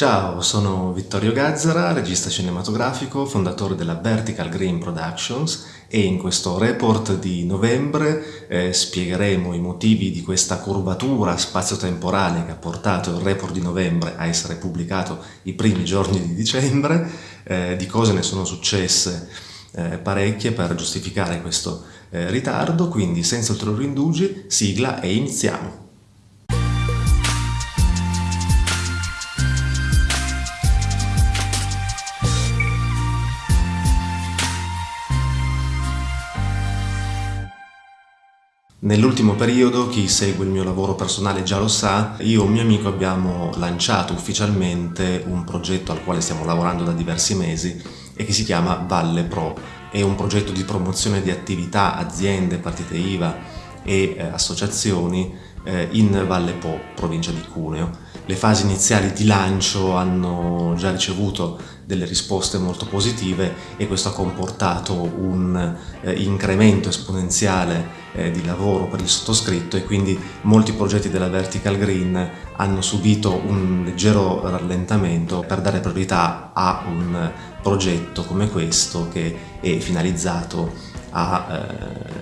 Ciao, sono Vittorio Gazzara, regista cinematografico, fondatore della Vertical Green Productions e in questo report di novembre eh, spiegheremo i motivi di questa curvatura spazio-temporale che ha portato il report di novembre a essere pubblicato i primi giorni di dicembre, eh, di cose ne sono successe eh, parecchie per giustificare questo eh, ritardo, quindi senza ulteriori indugi, sigla e iniziamo! Nell'ultimo periodo, chi segue il mio lavoro personale già lo sa, io e un mio amico abbiamo lanciato ufficialmente un progetto al quale stiamo lavorando da diversi mesi e che si chiama Valle Pro. È un progetto di promozione di attività, aziende, partite IVA e eh, associazioni eh, in Valle Po, provincia di Cuneo. Le fasi iniziali di lancio hanno già ricevuto delle risposte molto positive e questo ha comportato un eh, incremento esponenziale eh, di lavoro per il sottoscritto e quindi molti progetti della Vertical Green hanno subito un leggero rallentamento per dare priorità a un progetto come questo che è finalizzato a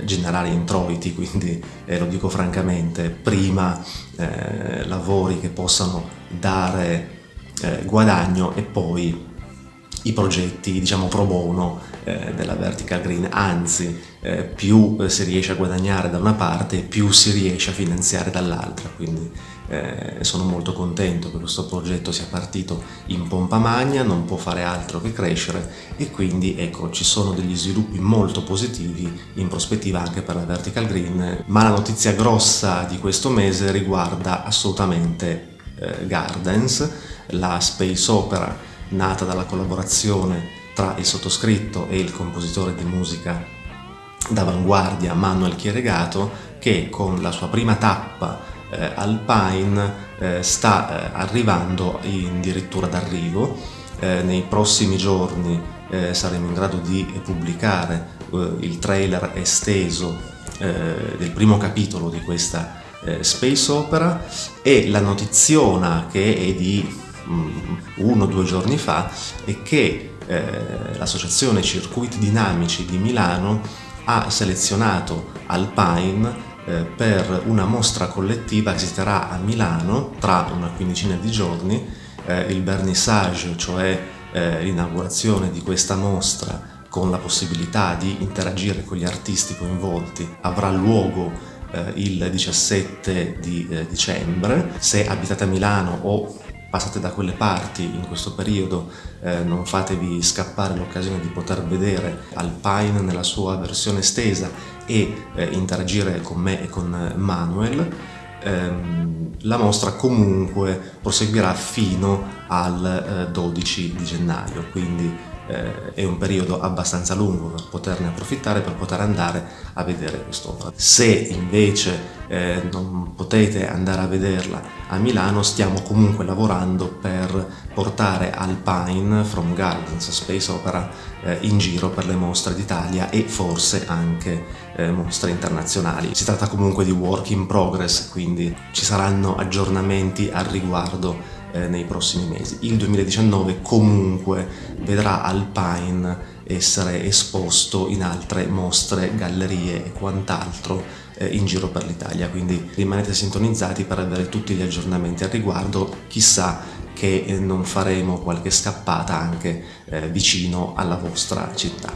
eh, generare introiti, quindi eh, lo dico francamente, prima eh, lavori che possano dare eh, guadagno e poi i progetti diciamo pro bono eh, della vertical green. Anzi eh, più si riesce a guadagnare da una parte più si riesce a finanziare dall'altra. Quindi eh, sono molto contento che questo progetto sia partito in pompa magna non può fare altro che crescere e quindi ecco ci sono degli sviluppi molto positivi in prospettiva anche per la vertical green ma la notizia grossa di questo mese riguarda assolutamente eh, Gardens la space opera nata dalla collaborazione tra il sottoscritto e il compositore di musica d'avanguardia Manuel Chieregato che con la sua prima tappa eh, Alpine eh, sta eh, arrivando addirittura d'arrivo. Eh, nei prossimi giorni eh, saremo in grado di pubblicare il trailer esteso del primo capitolo di questa space opera e la notiziona che è di Mm, uno o due giorni fa è che l'associazione Circuiti Dinamici di Milano ha selezionato Alpine per una mostra collettiva che si terrà a Milano tra una quindicina di giorni, eh, il vernissage, cioè eh, l'inaugurazione di questa mostra con la possibilità di interagire con gli artisti coinvolti avrà luogo eh, il 17 di eh, dicembre. Se abitate a Milano o passate da quelle parti in questo periodo eh, non fatevi scappare l'occasione di poter vedere Alpine nella sua versione estesa e eh, interagire con me e con Manuel. Ehm, la mostra comunque proseguirà fino al eh, 12 di gennaio quindi eh, è un periodo abbastanza lungo per poterne approfittare, per poter andare a vedere quest'opera. Se invece eh, non potete andare a vederla a Milano, stiamo comunque lavorando per portare Alpine from Gardens Space Opera eh, in giro per le mostre d'Italia e forse anche eh, mostre internazionali. Si tratta comunque di work in progress, quindi ci saranno aggiornamenti al riguardo eh, nei prossimi mesi. Il 2019 comunque vedrà Alpine essere esposto in altre mostre, gallerie e quant'altro eh, in giro per l'Italia, quindi rimanete sintonizzati per avere tutti gli aggiornamenti al riguardo, chissà che eh, non faremo qualche scappata anche vicino alla vostra città.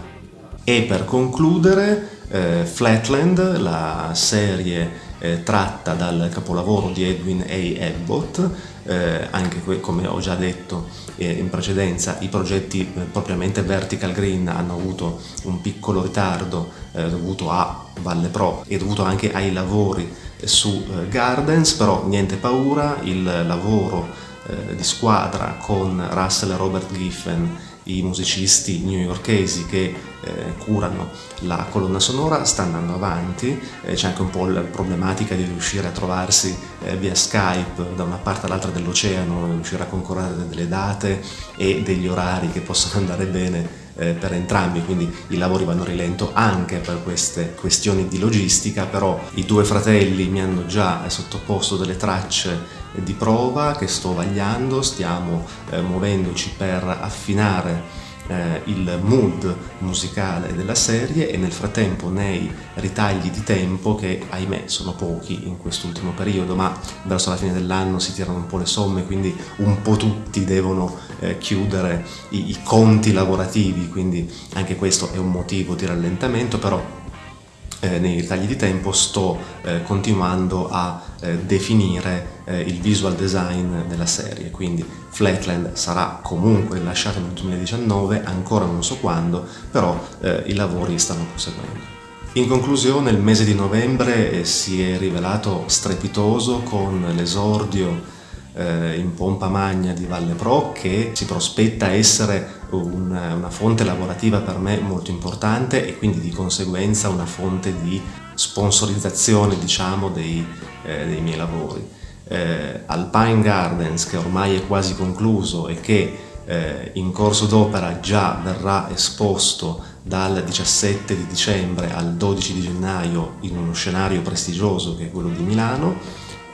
E per concludere, Flatland, la serie eh, tratta dal capolavoro di Edwin A. Abbott, eh, anche come ho già detto eh, in precedenza i progetti eh, propriamente Vertical Green hanno avuto un piccolo ritardo eh, dovuto a Valle Pro e dovuto anche ai lavori su eh, Gardens, però niente paura, il lavoro di squadra con Russell e Robert Giffen i musicisti newyorkesi che eh, curano la colonna sonora sta andando avanti, eh, c'è anche un po' la problematica di riuscire a trovarsi eh, via Skype da una parte all'altra dell'oceano, riuscire a concorrere delle date e degli orari che possono andare bene eh, per entrambi, quindi i lavori vanno a rilento anche per queste questioni di logistica, però i due fratelli mi hanno già sottoposto delle tracce di prova che sto vagliando, stiamo eh, muovendoci per affinare eh, il mood musicale della serie e nel frattempo nei ritagli di tempo che ahimè sono pochi in quest'ultimo periodo ma verso la fine dell'anno si tirano un po' le somme quindi un po' tutti devono eh, chiudere i, i conti lavorativi quindi anche questo è un motivo di rallentamento però eh, nei ritagli di tempo sto eh, continuando a eh, definire eh, il visual design della serie, quindi Flatland sarà comunque rilasciato nel 2019, ancora non so quando, però eh, i lavori stanno proseguendo. In conclusione il mese di novembre eh, si è rivelato strepitoso con l'esordio eh, in pompa magna di Valle Pro che si prospetta essere una, una fonte lavorativa per me molto importante e quindi di conseguenza una fonte di sponsorizzazione diciamo dei, eh, dei miei lavori. Eh, Alpine Gardens che ormai è quasi concluso e che eh, in corso d'opera già verrà esposto dal 17 di dicembre al 12 di gennaio in uno scenario prestigioso che è quello di Milano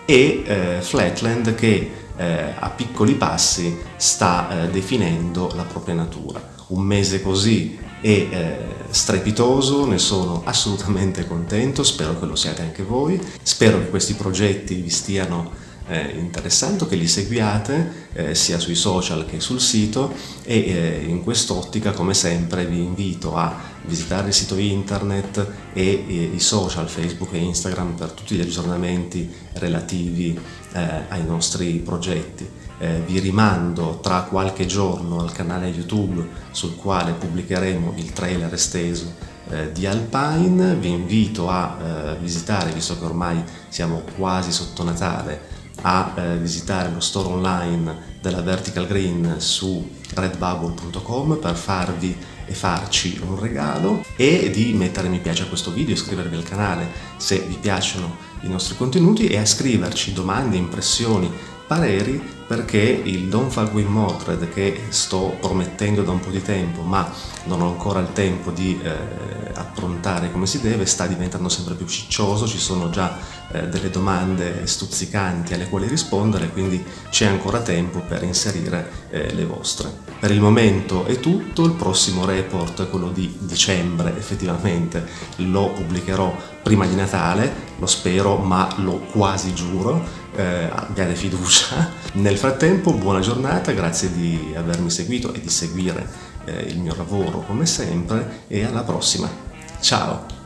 e eh, Flatland che eh, a piccoli passi sta eh, definendo la propria natura. Un mese così è eh, strepitoso, ne sono assolutamente contento, spero che lo siate anche voi, spero che questi progetti vi stiano eh, interessante che li seguiate eh, sia sui social che sul sito e eh, in quest'ottica come sempre vi invito a visitare il sito internet e eh, i social Facebook e Instagram per tutti gli aggiornamenti relativi eh, ai nostri progetti. Eh, vi rimando tra qualche giorno al canale YouTube sul quale pubblicheremo il trailer esteso eh, di Alpine, vi invito a eh, visitare, visto che ormai siamo quasi sotto Natale, a eh, visitare lo store online della Vertical Green su redbubble.com per farvi e farci un regalo e di mettere mi piace a questo video, iscrivervi al canale se vi piacciono i nostri contenuti e a scriverci domande, impressioni, pareri perché il Don't Fuck With Mordred che sto promettendo da un po' di tempo ma non ho ancora il tempo di eh, approntare come si deve sta diventando sempre più ciccioso, ci sono già eh, delle domande stuzzicanti alle quali rispondere quindi c'è ancora tempo per inserire eh, le vostre. Per il momento è tutto, il prossimo report, quello di dicembre effettivamente, lo pubblicherò prima di Natale, lo spero ma lo quasi giuro, eh, abbiate fiducia. Nel frattempo buona giornata, grazie di avermi seguito e di seguire eh, il mio lavoro come sempre e alla prossima. Ciao!